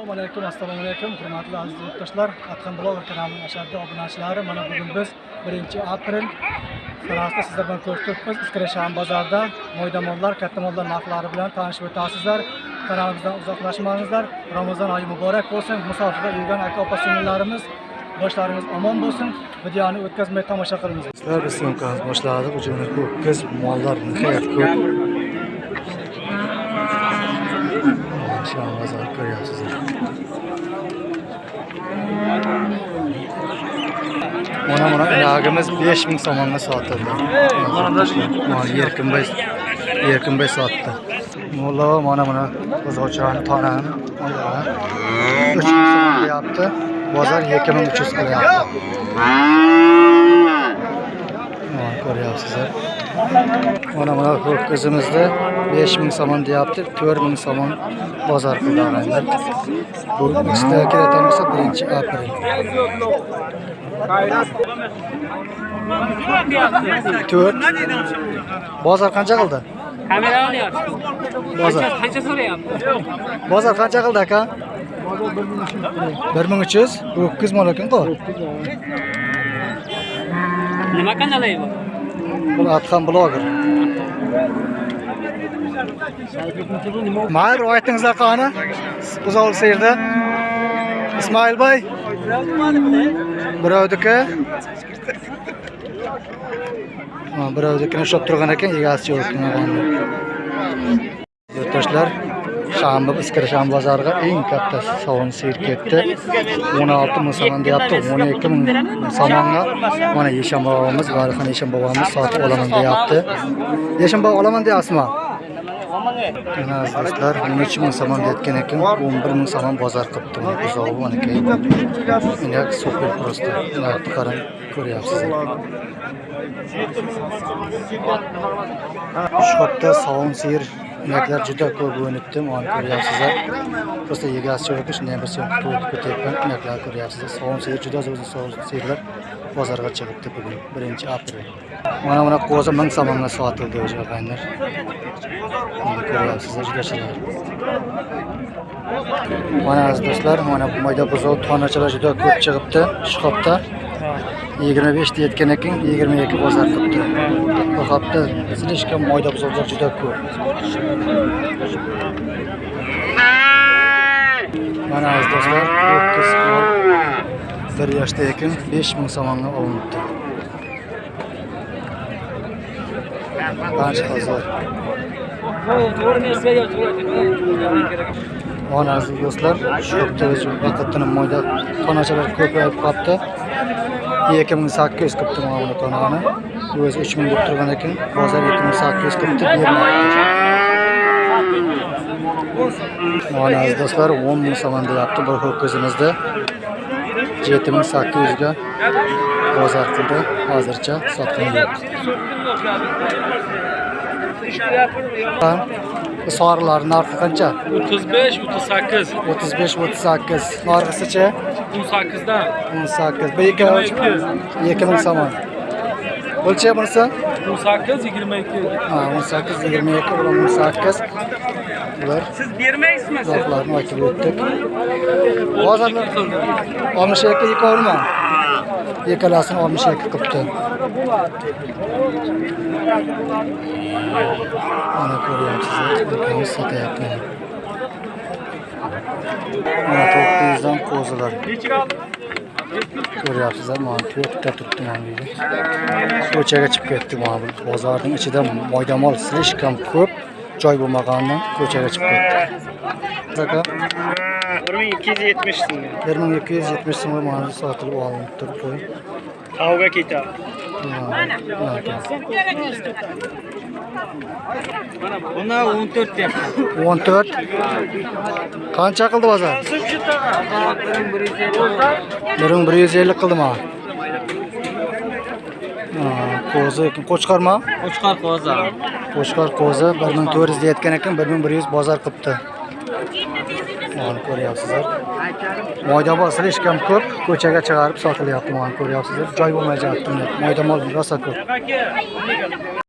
assalomu alaykum assalomu alaykum hurmatli aziz yurtdoshlar. Atxan bloger kanalining ashaddiy obunachilari mana bugun biz birinchi aprel sanasida sizlar bilan ko'rishdik iskirasham bozorida mo'ydamonlar katta mollar narxlari bilan tanishib o'tasizlar. Kanalimizdan uzoqlashmangizlar. Ramazon oyi muborak bo'lsin. Musofirda yurgan aka opa singillarimiz boshlaringiz omon bo'lsin. Videoni o'tkazmay tomosha qilinglar sizlar biz syomkamizni boshladik. Uchun ho'kiz mollar nihoyat ko'p. Şu an pazar görüyorsunuz. Ona buna ilagimiz 5000 somonga sotildi. Mana Erkin Bey Erkin Bey sotdi. Molla mana buna buzovchilarni tonani 3000 so'm deyapti. Bozor 2300 qilyapti. Mana ko'ryapsizlar. Mana buna ho'kizimizda 5000 somon deyapti, 4000 somon bozor qildi og'aylar. Bu ikkisida keladigan bo'lsa 1 aprel. To'rt. Bozor qancha qildi? Kamera olyapti. Bozor. Qancha so'rayapti? Bozor qancha qildi aka? 1300. Bu 9 mol ekan-ku. Nima kanali bu? Bu Atxan bloger. Mayr aytingizlar qani? Buzovli seyirda. Ismoil Bey. Birovniki. Ha, birovnikini ushlab turgan ekan, egasi yo'q ekan. Yurtdoshlar, Shanba bozoriga eng katta sovun sir ketdi. 16 ming somon deyapti, 12 ming somonga mana Yeshan bobomiz, Valixon Yeshan bobomiz sotib olaman deyapti. Yeshan bobo olaman deyapsizmi? Mana do'stlar, 13 ming somon deyotgan ekan, 11 ming somon bozor qilibdi. Mana buzovi mana super просто. Ina qarang, ko'ryapsiz Shu hafta sovun sir inaklar juda ko'p o'ynibdi, olib ko'ryapsizlar. Просто egasi yo'q ekan, shunday bir so'm ko'tyapman. Inaklar ko'ryapsizlar. Sovun seyir juda zo'r sovun seyirlar bozorga chiqibdi bugun 1 aprel. Mana buni qo'zi 1000 somonga sotildi o'sha qanday. Mana ko'ryapsizlar juda chiroyli. Mana aziz do'stlar, mana bu mayda buzov tonachalar juda ko'p chiqibdi shu hafta. 25 deyotgan ekan, 22 bozor qilibdi. Bu hafta silishga mayda buzovlar juda ko'p. Mana aziz do'stlar, 9 mol bir yoshda ekan 5000 somonga olinibdi. Qancha hozir? Mana aziz do'stlar, shu hafta vaqtdan moyda tonachalar ko'payib qolibdi. 2800 qilibdi mana buni tonani. O'zi 3000 deb turgan ekan, bozor 2800 qilibdi bermayapti. Mana aziz do'stlar, 10 ming so'm deyapti bir ho'kizimizda. 7800 ga bozor qildi. Hozircha sotgan yo'q. Ha, Bu sorilar narxi qancha? 35, 38, 35 38. Narxisicha 18 dan 18. Bu ikki 2000 somon. O'lcha bunisi? 18, 22. Ha, 18 22 bular 18. Bular Siz bermaysizmi? siz? narxlarni aytib o'tdik. Hozirlar 62 ikormi? Yekalasini 62 qilibdi. Mana ko'ryapsizlar, ukamiz sotyapti. Mana 900 yuzdan qo'zilar. Ko'ryapsizlar, mana to'rtta turibdi mana bu yerda. Ko'chaga chiqib ketdi mana bu bozorning ichida moydamol slishkam ko'p joy bo'lmaganidan ko'chaga chiqib ketdi. мың екі жүз жетмішсің бір мың екі жүз жетмішсің ғой маған сатылып алынып тұр қой тауға кете мына он деп он төрт қанша қылды базар бір мың бір жүз елу қылды ма қозы екен қошқар ма қошқар қозы қошқар қозы бір мың төрт екен бір мың бір жүз базар Mana ko'ryapsizlar. Moydamol silishkam ko'p, ko'chaga chiqarib sotilyapti, mana ko'ryapsizlar. Joy bo'lmay jatdi. Moydamol rosa ko'p.